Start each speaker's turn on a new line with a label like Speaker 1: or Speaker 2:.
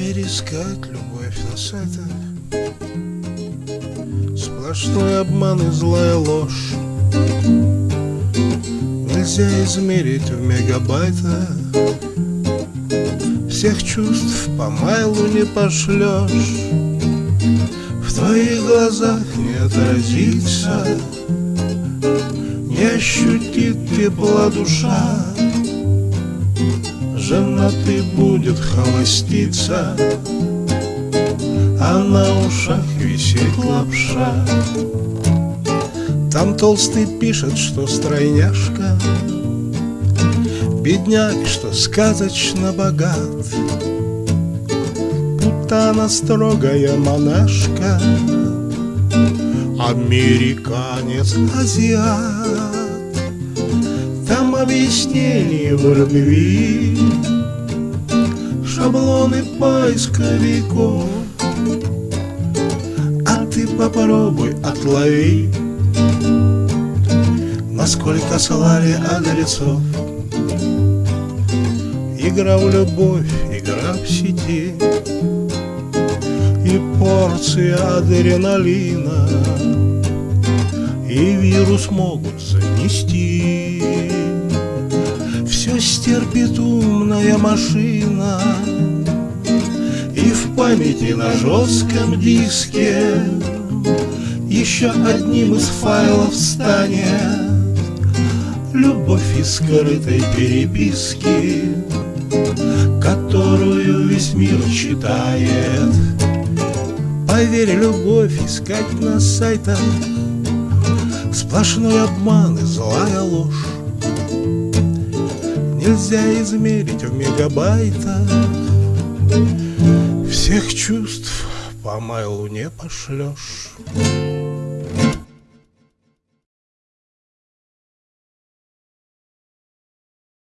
Speaker 1: мире искать любовь на сайтах Сплошной обман и злая ложь. Нельзя измерить в мегабайтах. Всех чувств по майлу не пошлешь. В твоих глазах не отразится Не ощутит тепла душа Женатый будет холоститься. А на ушах висит лапша. Там толстый пишет, что стройняшка. Бедняк, что сказочно богат. Будто она строгая монашка. Американец, азиат объяснений в любви. Шаблоны поисковиков. А ты попробуй отлови. Насколько слали адресов. Игра в любовь, игра в сети. И порция адреналина. И вирус могут занести Все стерпит умная машина. И в памяти на жестком диске Еще одним из файлов станет Любовь из скрытой переписки Которую весь мир читает. Поверь, любовь искать на сайтах Сплошной обман и злая ложь Нельзя измерить в мегабайтах. Всех чувств по майлу не пошлешь